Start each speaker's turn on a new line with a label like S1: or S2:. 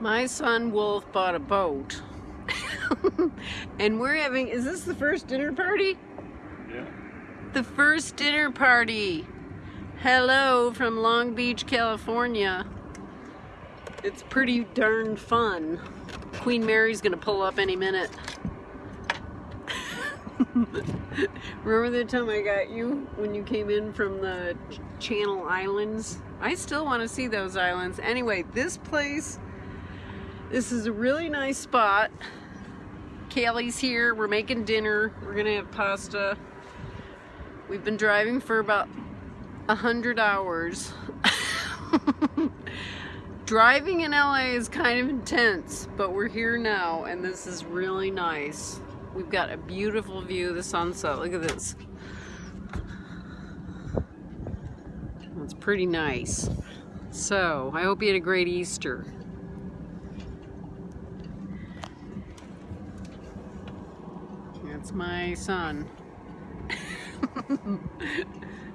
S1: My son Wolf bought a boat. and we're having, is this the first dinner party?
S2: Yeah.
S1: The first dinner party. Hello from Long Beach, California. It's pretty darn fun. Queen Mary's gonna pull up any minute. Remember the time I got you when you came in from the Channel Islands? I still want to see those islands. Anyway, this place, this is a really nice spot. Kaylee's here. We're making dinner. We're going to have pasta. We've been driving for about a hundred hours. Driving in LA is kind of intense, but we're here now and this is really nice. We've got a beautiful view of the sunset. Look at this. It's pretty nice. So, I hope you had a great Easter. That's my son.